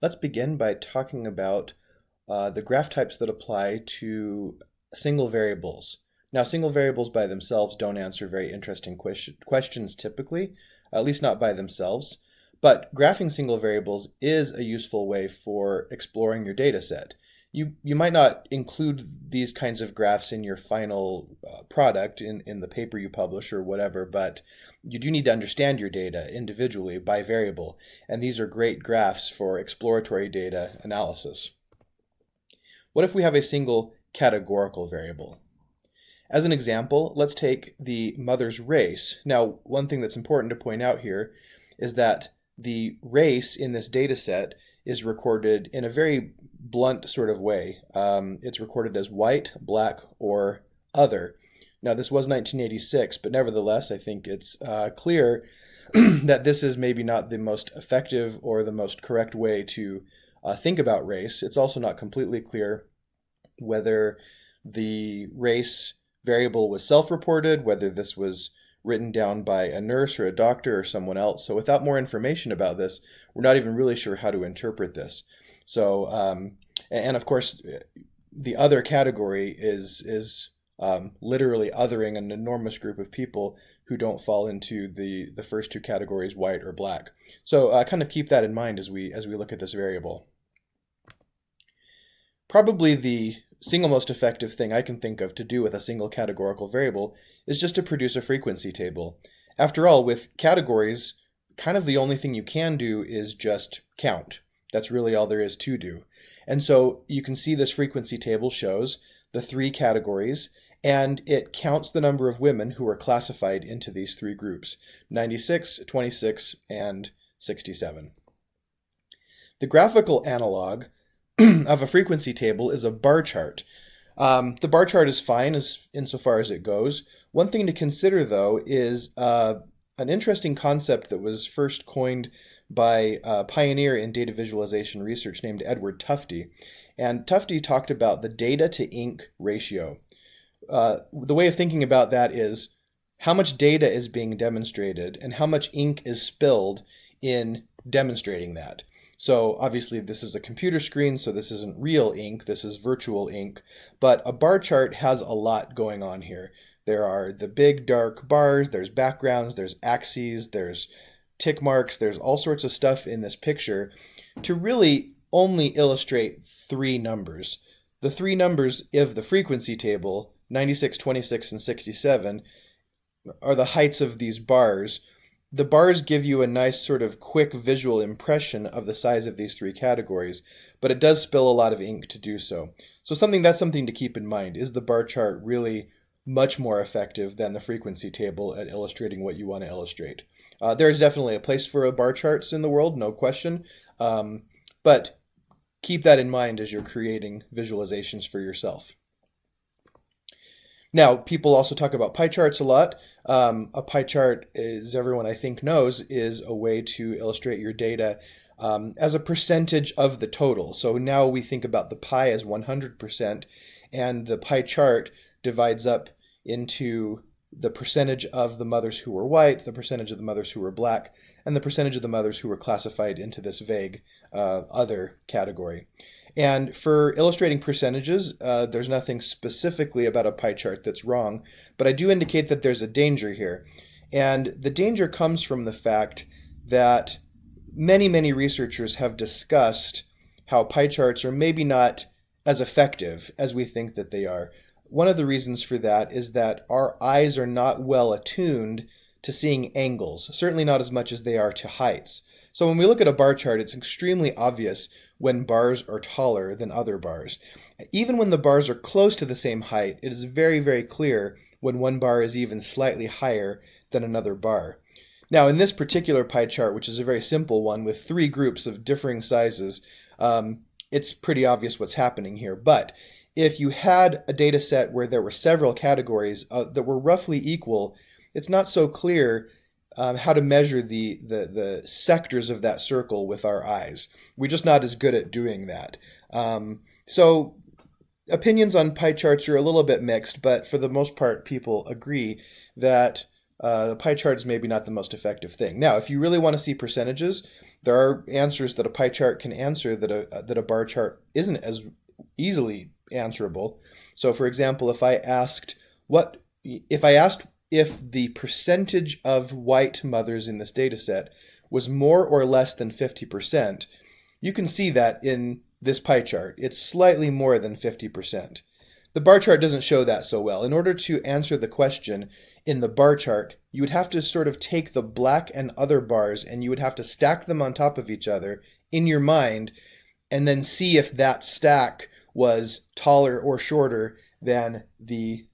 Let's begin by talking about uh, the graph types that apply to single variables. Now, single variables by themselves don't answer very interesting question, questions typically, at least not by themselves, but graphing single variables is a useful way for exploring your data set you you might not include these kinds of graphs in your final uh, product in in the paper you publish or whatever but you do need to understand your data individually by variable and these are great graphs for exploratory data analysis. What if we have a single categorical variable? As an example let's take the mother's race. Now one thing that's important to point out here is that the race in this data set is recorded in a very blunt sort of way. Um, it's recorded as white, black, or other. Now, this was 1986, but nevertheless, I think it's uh, clear that this is maybe not the most effective or the most correct way to uh, think about race. It's also not completely clear whether the race variable was self-reported, whether this was written down by a nurse or a doctor or someone else. So without more information about this, we're not even really sure how to interpret this. So, um, and of course, the other category is is um, literally othering an enormous group of people who don't fall into the the first two categories, white or black. So, uh, kind of keep that in mind as we as we look at this variable. Probably the single most effective thing I can think of to do with a single categorical variable is just to produce a frequency table. After all, with categories, kind of the only thing you can do is just count. That's really all there is to do. And so you can see this frequency table shows the three categories and it counts the number of women who are classified into these three groups 96, 26, and 67. The graphical analog of a frequency table is a bar chart. Um, the bar chart is fine as insofar as it goes. One thing to consider, though, is uh, an interesting concept that was first coined by a pioneer in data visualization research named Edward Tufte. And Tufte talked about the data to ink ratio. Uh, the way of thinking about that is how much data is being demonstrated and how much ink is spilled in demonstrating that. So obviously this is a computer screen, so this isn't real ink, this is virtual ink, but a bar chart has a lot going on here. There are the big dark bars, there's backgrounds, there's axes, there's tick marks, there's all sorts of stuff in this picture to really only illustrate three numbers. The three numbers of the frequency table, 96, 26, and 67, are the heights of these bars. The bars give you a nice sort of quick visual impression of the size of these three categories, but it does spill a lot of ink to do so. So something that's something to keep in mind. Is the bar chart really much more effective than the frequency table at illustrating what you want to illustrate? Uh, there's definitely a place for bar charts in the world, no question. Um, but keep that in mind as you're creating visualizations for yourself. Now, people also talk about pie charts a lot. Um, a pie chart, as everyone I think knows, is a way to illustrate your data um, as a percentage of the total. So now we think about the pie as 100%, and the pie chart divides up into the percentage of the mothers who were white, the percentage of the mothers who were black, and the percentage of the mothers who were classified into this vague uh, other category. And for illustrating percentages, uh, there's nothing specifically about a pie chart that's wrong, but I do indicate that there's a danger here. And the danger comes from the fact that many, many researchers have discussed how pie charts are maybe not as effective as we think that they are. One of the reasons for that is that our eyes are not well attuned to seeing angles, certainly not as much as they are to heights. So when we look at a bar chart, it's extremely obvious when bars are taller than other bars. Even when the bars are close to the same height, it is very, very clear when one bar is even slightly higher than another bar. Now, in this particular pie chart, which is a very simple one with three groups of differing sizes, um, it's pretty obvious what's happening here. But if you had a data set where there were several categories uh, that were roughly equal, it's not so clear um, how to measure the, the, the sectors of that circle with our eyes. We're just not as good at doing that. Um, so opinions on pie charts are a little bit mixed, but for the most part, people agree that uh, the pie chart is maybe not the most effective thing. Now, if you really want to see percentages, there are answers that a pie chart can answer that a that a bar chart isn't as easily answerable. So for example, if I asked what if I asked if the percentage of white mothers in this data set was more or less than 50%, you can see that in this pie chart. It's slightly more than 50%. The bar chart doesn't show that so well. In order to answer the question in the bar chart, you would have to sort of take the black and other bars and you would have to stack them on top of each other in your mind and then see if that stack was taller or shorter than the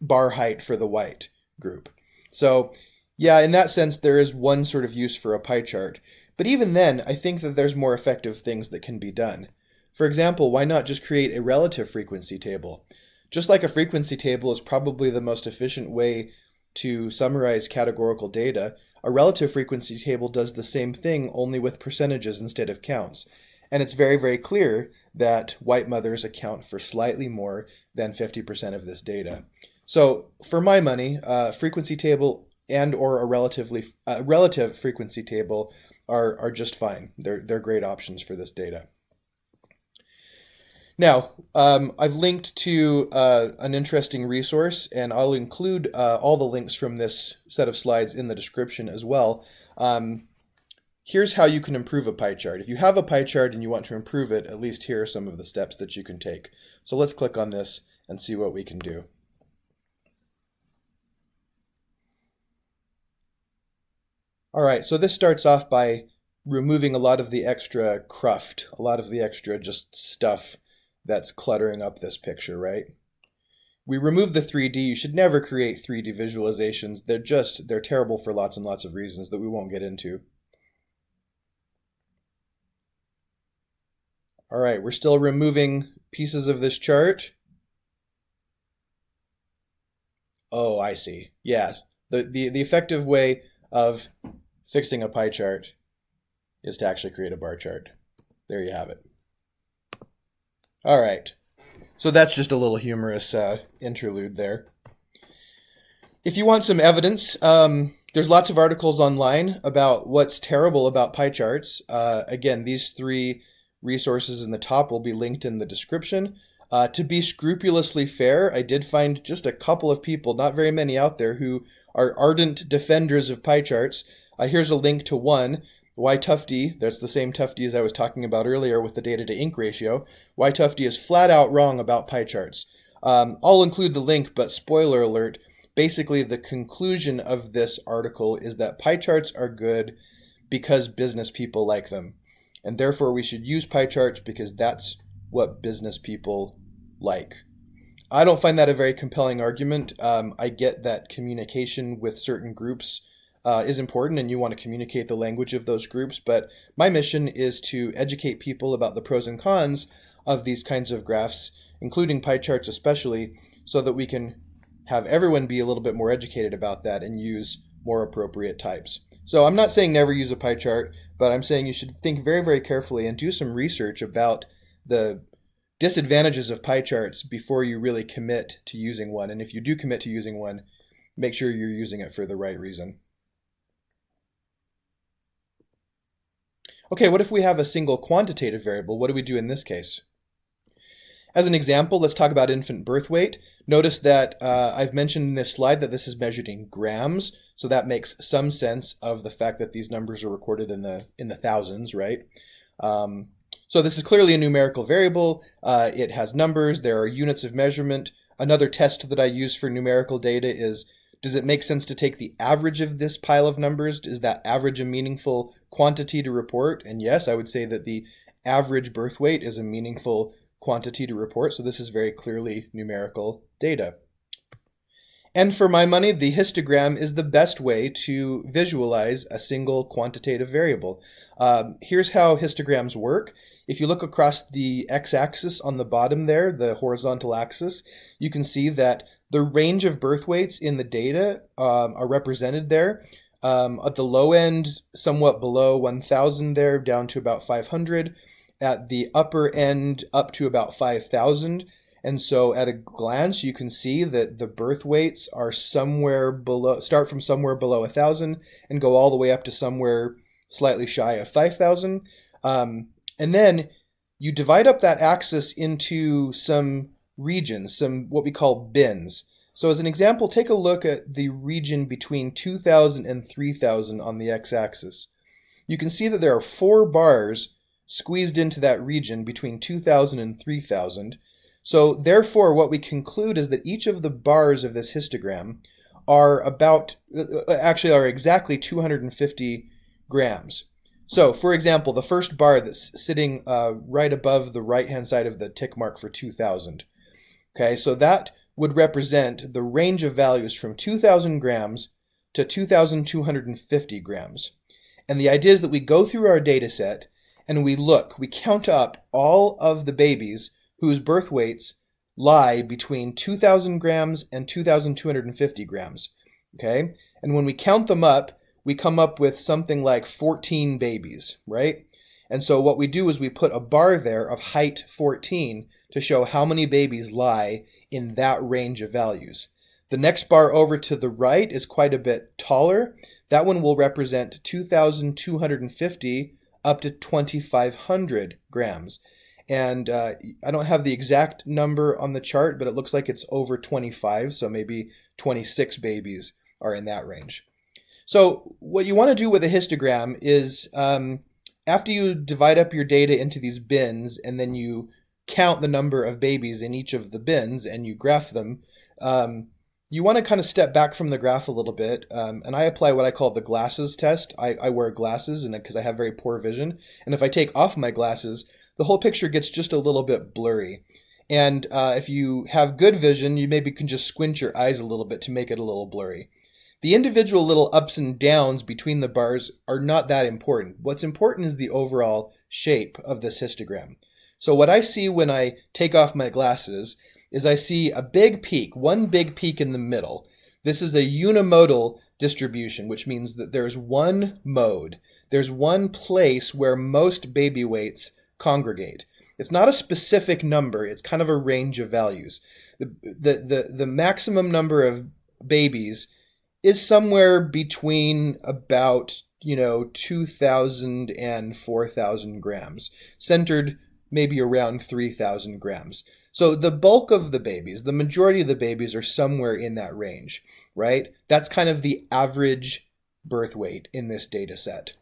bar height for the white group. So yeah, in that sense, there is one sort of use for a pie chart. But even then, I think that there's more effective things that can be done. For example, why not just create a relative frequency table? Just like a frequency table is probably the most efficient way to summarize categorical data, a relative frequency table does the same thing only with percentages instead of counts. And it's very, very clear that white mothers account for slightly more than 50% of this data. So for my money, a frequency table and or a relatively uh, relative frequency table are, are just fine. They're, they're great options for this data. Now, um, I've linked to uh, an interesting resource, and I'll include uh, all the links from this set of slides in the description as well. Um, here's how you can improve a pie chart. If you have a pie chart and you want to improve it, at least here are some of the steps that you can take. So let's click on this and see what we can do. All right, so this starts off by removing a lot of the extra cruft, a lot of the extra just stuff that's cluttering up this picture, right? We remove the 3D. You should never create 3D visualizations. They're just, they're terrible for lots and lots of reasons that we won't get into. All right, we're still removing pieces of this chart. Oh, I see. Yeah, the, the, the effective way of fixing a pie chart is to actually create a bar chart. There you have it. All right. So that's just a little humorous uh, interlude there. If you want some evidence, um, there's lots of articles online about what's terrible about pie charts. Uh, again, these three resources in the top will be linked in the description. Uh, to be scrupulously fair, I did find just a couple of people, not very many out there, who are ardent defenders of pie charts. Uh, here's a link to one. Y Tufte, that's the same Tufte as I was talking about earlier with the data to ink ratio. Y Tufte is flat out wrong about pie charts. Um, I'll include the link, but spoiler alert, basically the conclusion of this article is that pie charts are good because business people like them. And therefore we should use pie charts because that's what business people like. I don't find that a very compelling argument. Um, I get that communication with certain groups uh, is important and you want to communicate the language of those groups, but my mission is to educate people about the pros and cons of these kinds of graphs, including pie charts especially, so that we can have everyone be a little bit more educated about that and use more appropriate types. So I'm not saying never use a pie chart, but I'm saying you should think very, very carefully and do some research about the disadvantages of pie charts before you really commit to using one. And if you do commit to using one, make sure you're using it for the right reason. Okay, what if we have a single quantitative variable? What do we do in this case? As an example, let's talk about infant birth weight. Notice that uh, I've mentioned in this slide that this is measured in grams, so that makes some sense of the fact that these numbers are recorded in the in the thousands, right? Um, so this is clearly a numerical variable. Uh, it has numbers. There are units of measurement. Another test that I use for numerical data is, does it make sense to take the average of this pile of numbers? Is that average a meaningful quantity to report? And yes, I would say that the average birth weight is a meaningful quantity to report. So this is very clearly numerical data. And for my money, the histogram is the best way to visualize a single quantitative variable. Um, here's how histograms work. If you look across the x-axis on the bottom there, the horizontal axis, you can see that the range of birth weights in the data um, are represented there. Um, at the low end, somewhat below 1,000 there, down to about 500. At the upper end, up to about 5,000. And so at a glance, you can see that the birth weights are somewhere below, start from somewhere below 1,000 and go all the way up to somewhere slightly shy of 5,000. Um, and then you divide up that axis into some regions, some what we call bins. So as an example, take a look at the region between 2,000 and 3,000 on the x-axis. You can see that there are four bars squeezed into that region between 2,000 and 3,000. So therefore, what we conclude is that each of the bars of this histogram are about, uh, uh, actually are exactly 250 grams. So, for example, the first bar that's sitting uh, right above the right-hand side of the tick mark for 2000. Okay, so that would represent the range of values from 2000 grams to 2250 grams. And the idea is that we go through our data set and we look, we count up all of the babies whose birth weights lie between 2000 grams and 2250 grams. Okay? And when we count them up, we come up with something like 14 babies, right? And so what we do is we put a bar there of height 14 to show how many babies lie in that range of values. The next bar over to the right is quite a bit taller. That one will represent 2,250 up to 2,500 grams. And uh, I don't have the exact number on the chart, but it looks like it's over 25, so maybe 26 babies are in that range. So what you want to do with a histogram is um, after you divide up your data into these bins and then you count the number of babies in each of the bins and you graph them, um, you want to kind of step back from the graph a little bit. Um, and I apply what I call the glasses test. I, I wear glasses and because I have very poor vision. And if I take off my glasses, the whole picture gets just a little bit blurry. And uh, if you have good vision, you maybe can just squint your eyes a little bit to make it a little blurry. The individual little ups and downs between the bars are not that important. What's important is the overall shape of this histogram. So what I see when I take off my glasses is I see a big peak, one big peak in the middle. This is a unimodal distribution, which means that there's one mode. There's one place where most baby weights congregate. It's not a specific number, it's kind of a range of values. The, the, the, the maximum number of babies is somewhere between about you know 2000 and 4000 grams centered maybe around 3000 grams so the bulk of the babies the majority of the babies are somewhere in that range right that's kind of the average birth weight in this data set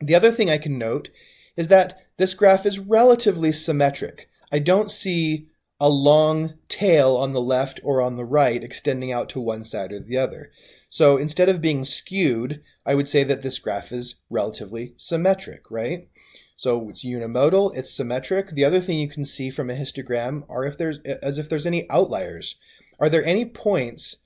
the other thing i can note is that this graph is relatively symmetric i don't see a long tail on the left or on the right extending out to one side or the other. So instead of being skewed, I would say that this graph is relatively symmetric, right? So it's unimodal, it's symmetric. The other thing you can see from a histogram are if there's as if there's any outliers. Are there any points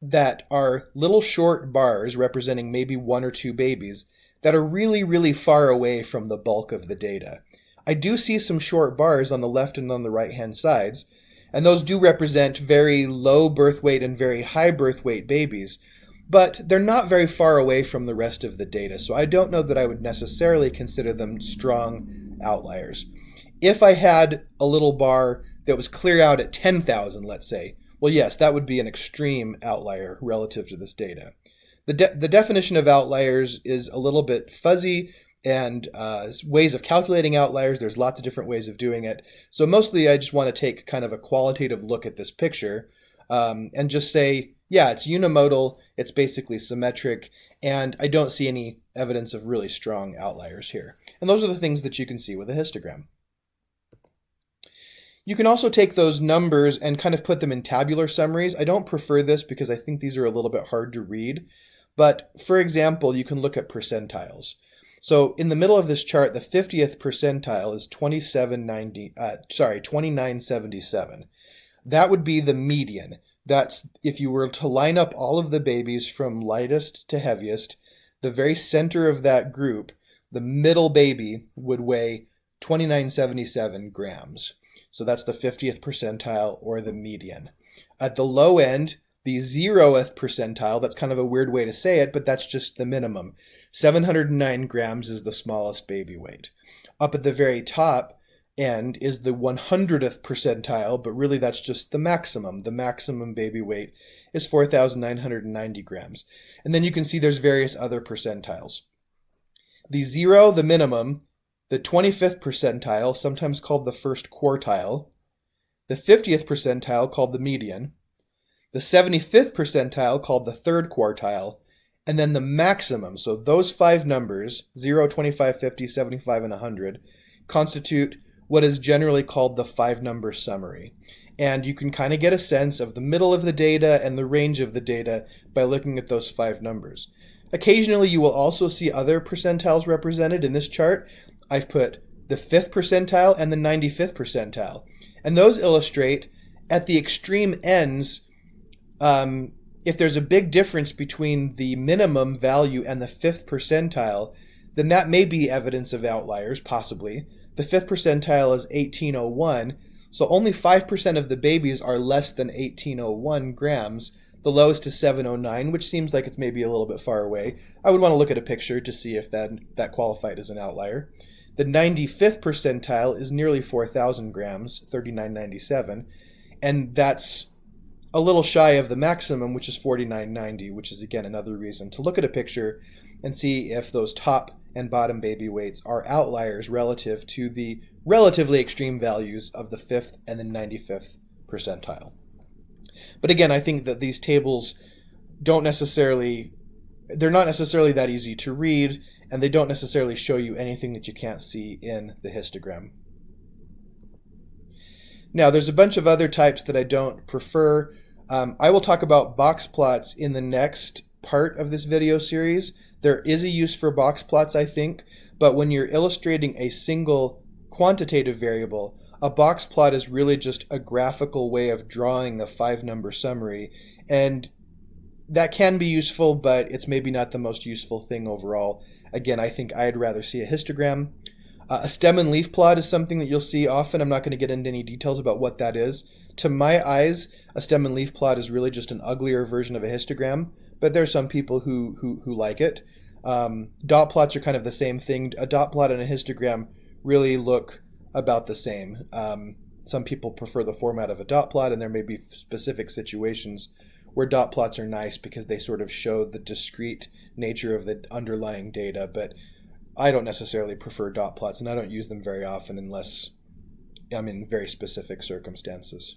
that are little short bars representing maybe one or two babies that are really, really far away from the bulk of the data? I do see some short bars on the left and on the right hand sides, and those do represent very low birth weight and very high birth weight babies, but they're not very far away from the rest of the data, so I don't know that I would necessarily consider them strong outliers. If I had a little bar that was clear out at 10,000, let's say, well, yes, that would be an extreme outlier relative to this data. The, de the definition of outliers is a little bit fuzzy and uh, ways of calculating outliers. There's lots of different ways of doing it. So mostly I just want to take kind of a qualitative look at this picture um, and just say, yeah, it's unimodal, it's basically symmetric, and I don't see any evidence of really strong outliers here. And those are the things that you can see with a histogram. You can also take those numbers and kind of put them in tabular summaries. I don't prefer this because I think these are a little bit hard to read. But for example, you can look at percentiles. So in the middle of this chart, the 50th percentile is 2790, uh, sorry, 2977. That would be the median. That's if you were to line up all of the babies from lightest to heaviest, the very center of that group, the middle baby would weigh 2977 grams. So that's the 50th percentile or the median. At the low end, the zeroth percentile, that's kind of a weird way to say it, but that's just the minimum. 709 grams is the smallest baby weight. Up at the very top end is the 100th percentile, but really that's just the maximum. The maximum baby weight is 4,990 grams. And then you can see there's various other percentiles. the zero, the minimum, the 25th percentile, sometimes called the first quartile, the 50th percentile, called the median, the 75th percentile, called the third quartile, and then the maximum. So those five numbers 0, 25, 50, 75, and 100 constitute what is generally called the five number summary. And you can kind of get a sense of the middle of the data and the range of the data by looking at those five numbers. Occasionally, you will also see other percentiles represented in this chart. I've put the 5th percentile and the 95th percentile. And those illustrate at the extreme ends, um, if there's a big difference between the minimum value and the 5th percentile, then that may be evidence of outliers, possibly. The 5th percentile is 1801, so only 5% of the babies are less than 1801 grams. The lowest is 709, which seems like it's maybe a little bit far away. I would want to look at a picture to see if that, that qualified as an outlier. The 95th percentile is nearly 4,000 grams, 3997, and that's a little shy of the maximum, which is 4990, which is again another reason to look at a picture and see if those top and bottom baby weights are outliers relative to the relatively extreme values of the 5th and the 95th percentile. But again, I think that these tables don't necessarily they're not necessarily that easy to read and they don't necessarily show you anything that you can't see in the histogram. Now, there's a bunch of other types that I don't prefer. Um, I will talk about box plots in the next part of this video series. There is a use for box plots, I think, but when you're illustrating a single quantitative variable, a box plot is really just a graphical way of drawing the five number summary. And that can be useful, but it's maybe not the most useful thing overall. Again, I think I'd rather see a histogram. Uh, a stem and leaf plot is something that you'll see often. I'm not going to get into any details about what that is. To my eyes, a stem and leaf plot is really just an uglier version of a histogram, but there's some people who, who, who like it. Um, dot plots are kind of the same thing. A dot plot and a histogram really look about the same. Um, some people prefer the format of a dot plot, and there may be specific situations where dot plots are nice because they sort of show the discrete nature of the underlying data. But I don't necessarily prefer dot plots, and I don't use them very often unless I'm in very specific circumstances.